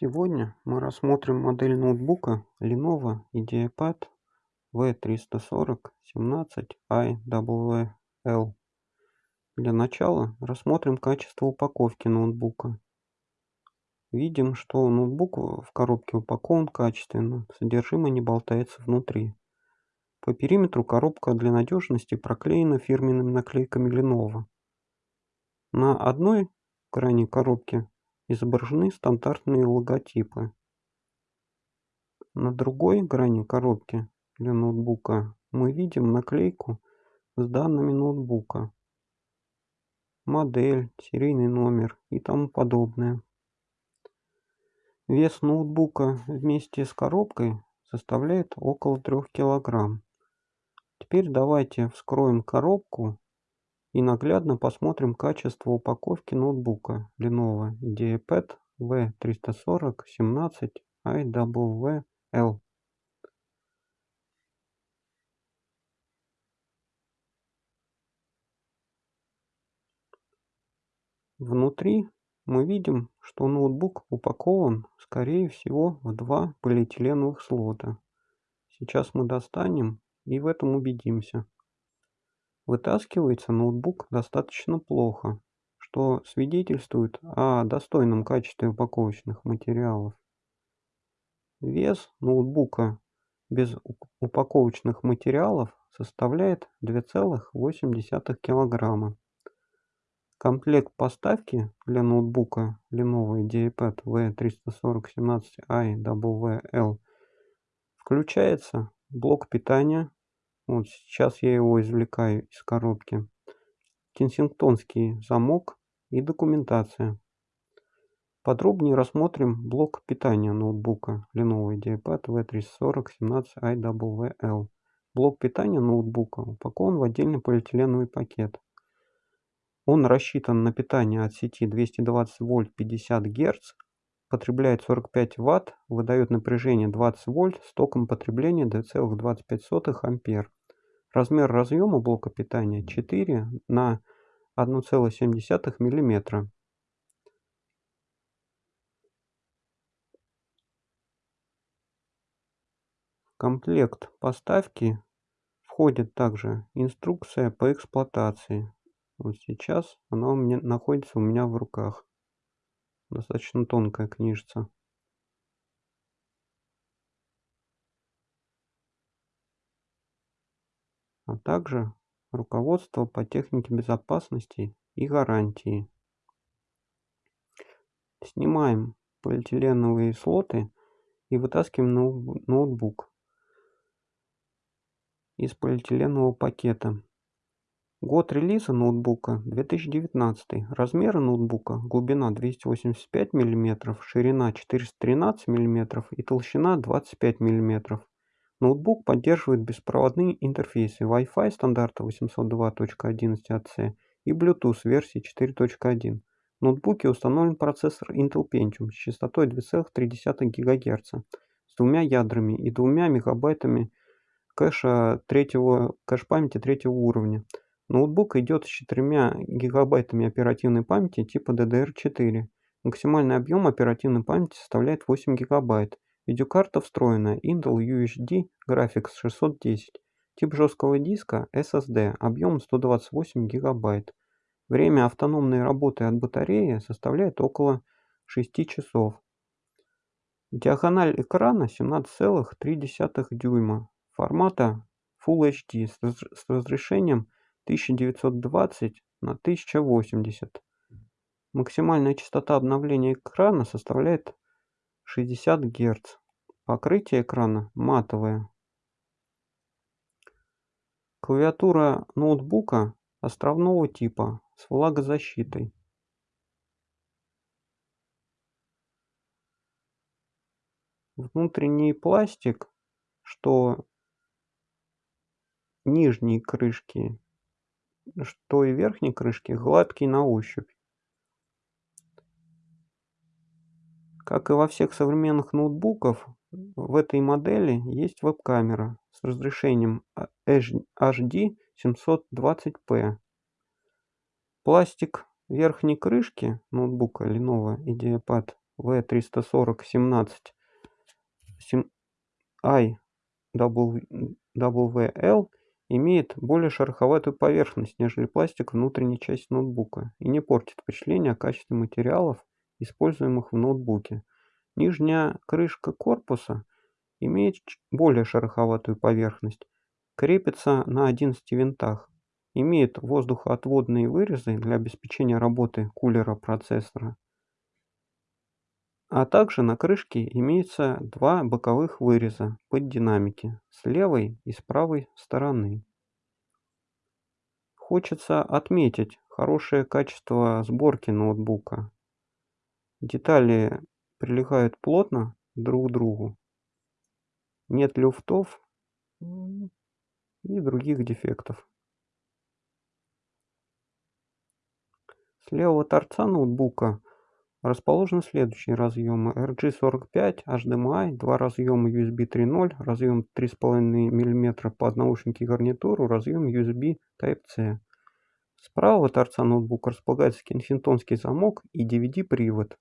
Сегодня мы рассмотрим модель ноутбука Lenovo IdeaPad V340-17IWL. Для начала рассмотрим качество упаковки ноутбука. Видим, что ноутбук в коробке упакован качественно, содержимое не болтается внутри. По периметру коробка для надежности проклеена фирменными наклейками Lenovo. На одной крайней коробки изображены стандартные логотипы. На другой грани коробки для ноутбука мы видим наклейку с данными ноутбука, модель, серийный номер и тому подобное. Вес ноутбука вместе с коробкой составляет около 3 килограмм. Теперь давайте вскроем коробку и наглядно посмотрим качество упаковки ноутбука Lenovo IdeaPad V340-17IWL. Внутри мы видим, что ноутбук упакован, скорее всего, в два полиэтиленовых слота. Сейчас мы достанем и в этом убедимся. Вытаскивается ноутбук достаточно плохо, что свидетельствует о достойном качестве упаковочных материалов. Вес ноутбука без упаковочных материалов составляет 2,8 килограмма. Комплект поставки для ноутбука Lenovo IdeaPad V34017iWL включается блок питания вот сейчас я его извлекаю из коробки. Кенсингтонский замок и документация. Подробнее рассмотрим блок питания ноутбука Lenovo IdeaPad V340-17IWL. Блок питания ноутбука упакован в отдельный полиэтиленовый пакет. Он рассчитан на питание от сети 220 вольт 50 Гц, потребляет 45 Вт, выдает напряжение 20 вольт с током потребления 2,25 ампер. Размер разъема блока питания 4 на 1,7 мм. В комплект поставки входит также инструкция по эксплуатации. Вот сейчас она у меня находится у меня в руках. Достаточно тонкая книжица. Также руководство по технике безопасности и гарантии. Снимаем полиэтиленовые слоты и вытаскиваем ноутбук из полиэтиленового пакета. Год релиза ноутбука 2019. Размеры ноутбука глубина 285 мм, ширина 413 мм и толщина 25 мм. Ноутбук поддерживает беспроводные интерфейсы Wi-Fi стандарта 802.11ac и Bluetooth версии 4.1. В ноутбуке установлен процессор Intel Pentium с частотой 2,3 ГГц с двумя ядрами и двумя мегабайтами кэша третьего, кэш-памяти третьего уровня. Ноутбук идет с 4 гигабайтами оперативной памяти типа DDR4. Максимальный объем оперативной памяти составляет 8 гигабайт. Видеокарта встроенная Intel UHD Graphics 610. Тип жесткого диска SSD. Объем 128 гигабайт. Время автономной работы от батареи составляет около 6 часов. Диагональ экрана 17,3 дюйма. Формата Full HD с разрешением 1920 на 1080. Максимальная частота обновления экрана составляет 60 Гц. Покрытие экрана матовое. Клавиатура ноутбука островного типа с влагозащитой. Внутренний пластик, что нижние крышки, что и верхние крышки гладкий на ощупь. Как и во всех современных ноутбуках, в этой модели есть веб-камера с разрешением HD 720p. Пластик верхней крышки ноутбука Lenovo IdeaPad V340-17 IWL имеет более шероховатую поверхность, нежели пластик внутренней части ноутбука и не портит впечатление о качестве материалов, используемых в ноутбуке. Нижняя крышка корпуса имеет более шероховатую поверхность, крепится на 11 винтах, имеет воздухоотводные вырезы для обеспечения работы кулера процессора, а также на крышке имеется два боковых выреза под динамики с левой и с правой стороны. Хочется отметить хорошее качество сборки ноутбука. Детали прилегают плотно друг к другу. Нет люфтов и других дефектов. С левого торца ноутбука расположены следующие разъемы RG45, HDMI, два разъема USB 3.0, разъем 3,5 мм под наушники и гарнитуру, разъем USB Type-C. С правого торца ноутбука располагается кенсингтонский замок и DVD-привод.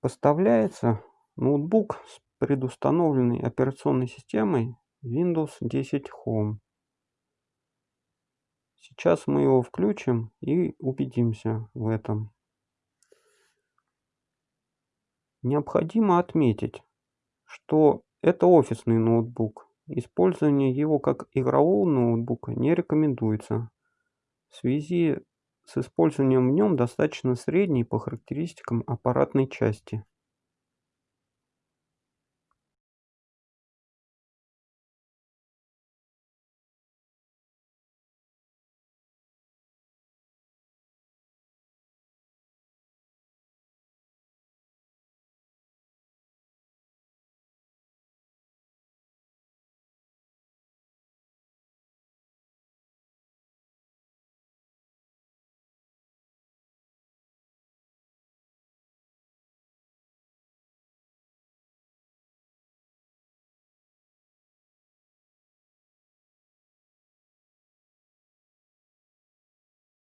Поставляется ноутбук с предустановленной операционной системой Windows 10 Home. Сейчас мы его включим и убедимся в этом. Необходимо отметить, что это офисный ноутбук. Использование его как игрового ноутбука не рекомендуется. В связи с использованием в нем достаточно средней по характеристикам аппаратной части.